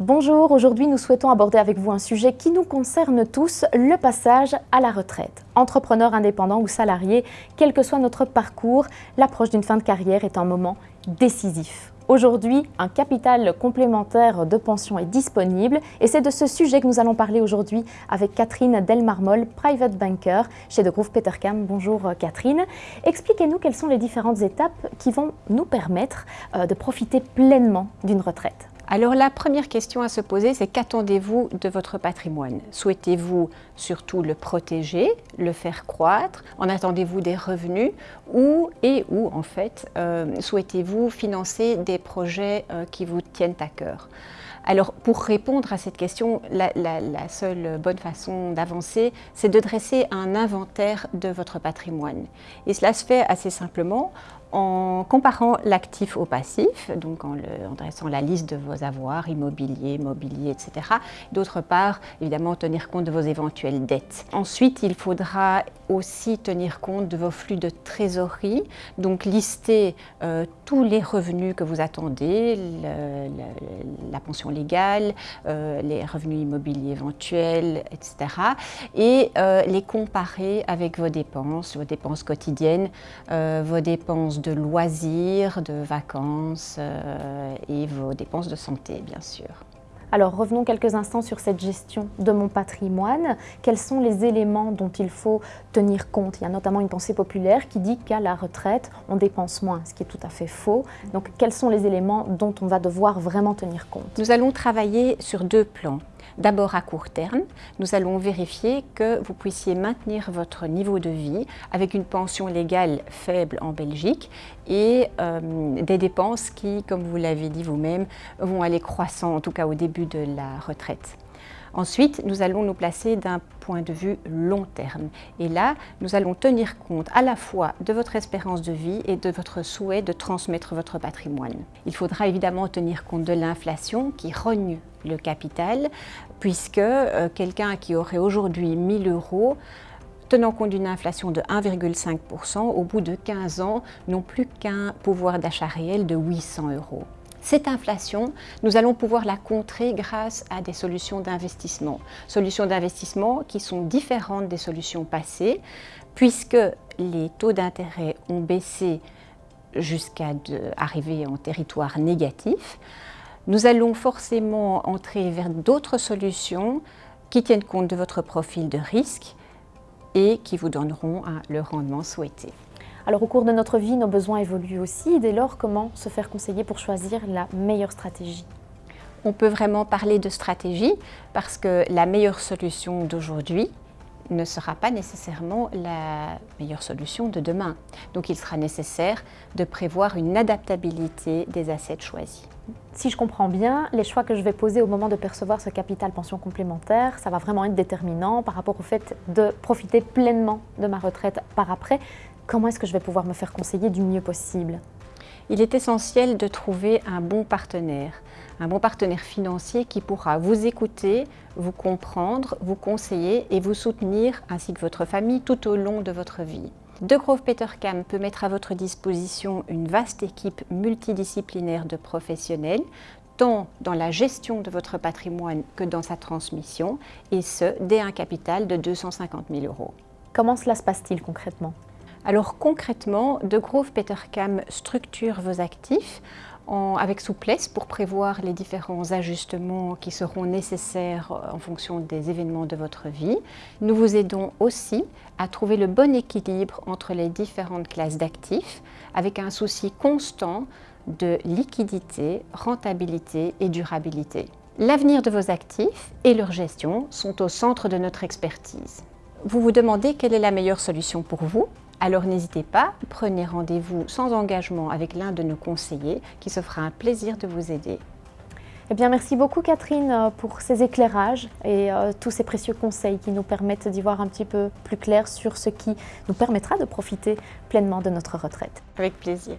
Bonjour, aujourd'hui nous souhaitons aborder avec vous un sujet qui nous concerne tous, le passage à la retraite. Entrepreneur indépendant ou salarié, quel que soit notre parcours, l'approche d'une fin de carrière est un moment décisif. Aujourd'hui, un capital complémentaire de pension est disponible et c'est de ce sujet que nous allons parler aujourd'hui avec Catherine Delmarmol, private banker chez De Groove Petercam. Bonjour Catherine. Expliquez-nous quelles sont les différentes étapes qui vont nous permettre euh, de profiter pleinement d'une retraite. Alors la première question à se poser, c'est qu'attendez-vous de votre patrimoine? Souhaitez-vous surtout le protéger, le faire croître? En attendez-vous des revenus? Ou et en fait euh, souhaitez-vous financer des projets euh, qui vous tiennent à cœur? Alors, pour répondre à cette question, la, la seule bonne façon d'avancer, c'est de dresser un inventaire de votre patrimoine. Et cela se fait assez simplement en comparant l'actif au passif, donc en, dressant la liste de vos avoirs immobiliers, mobiliers, etc. D'autre part, évidemment, tenir compte de vos éventuelles dettes. Ensuite, il faudra aussi tenir compte de vos flux de trésorerie, donc lister euh, tous les revenus que vous attendez, la pension légale, euh, les revenus immobiliers éventuels, etc. Et euh, les comparer avec vos dépenses, vos dépenses quotidiennes, vos dépenses de loisirs, de vacances et vos dépenses de santé, bien sûr. Alors revenons quelques instants sur cette gestion de mon patrimoine. Quels sont les éléments dont il faut tenir compte? Il y a notamment une pensée populaire qui dit qu'à la retraite, on dépense moins, ce qui est tout à fait faux. Donc quels sont les éléments dont on va devoir vraiment tenir compte? Nous allons travailler sur deux plans. D'abord à court terme, nous allons vérifier que vous puissiez maintenir votre niveau de vie avec une pension légale faible en Belgique et euh, des dépenses qui, comme vous l'avez dit vous-même, vont aller croissant, en tout cas au début de la retraite. Ensuite, nous allons nous placer d'un point de vue long terme. Et là, nous allons tenir compte à la fois de votre espérance de vie et de votre souhait de transmettre votre patrimoine. Il faudra évidemment tenir compte de l'inflation qui rogne le capital, puisque euh, quelqu'un qui aurait aujourd'hui 1000 euros tenant compte d'une inflation de 1,5%, au bout de 15 ans, n'ont plus qu'un pouvoir d'achat réel de 800 euros. Cette inflation, nous allons pouvoir la contrer grâce à des solutions d'investissement. Solutions d'investissement qui sont différentes des solutions passées, puisque les taux d'intérêt ont baissé jusqu'à arriver en territoire négatif. Nous allons forcément entrer vers d'autres solutions qui tiennent compte de votre profil de risque et qui vous donneront le rendement souhaité. Alors au cours de notre vie, nos besoins évoluent aussi. Dès lors, comment se faire conseiller pour choisir la meilleure stratégie? On peut vraiment parler de stratégie parce que la meilleure solution d'aujourd'hui ne sera pas nécessairement la meilleure solution de demain. Donc il sera nécessaire de prévoir une adaptabilité des assets choisis. Si je comprends bien, les choix que je vais poser au moment de percevoir ce capital pension complémentaire, ça va vraiment être déterminant par rapport au fait de profiter pleinement de ma retraite par après comment est-ce que je vais pouvoir me faire conseiller du mieux possible? Il est essentiel de trouver un bon partenaire, un bon partenaire financier qui pourra vous écouter, vous comprendre, vous conseiller et vous soutenir ainsi que votre famille tout au long de votre vie. De Grove Petercam peut mettre à votre disposition une vaste équipe multidisciplinaire de professionnels, tant dans la gestion de votre patrimoine que dans sa transmission, et ce, dès un capital de 250 000 euros. Comment cela se passe-t-il concrètement? Alors concrètement, De Grove Petercam structure vos actifs avec souplesse pour prévoir les différents ajustements qui seront nécessaires euh, en fonction des événements de votre vie. Nous vous aidons aussi à trouver le bon équilibre entre les différentes classes d'actifs avec un souci constant de liquidité, rentabilité et durabilité. L'avenir de vos actifs et leur gestion sont au centre de notre expertise. Vous vous demandez quelle est la meilleure solution pour vous? Alors n'hésitez pas, prenez rendez-vous sans engagement avec l'un de nos conseillers qui se fera un plaisir de vous aider. Eh bien, merci beaucoup Catherine euh, pour ces éclairages et euh, tous ces précieux conseils qui nous permettent d'y voir un petit peu plus clair sur ce qui nous permettra de profiter pleinement de notre retraite. Avec plaisir.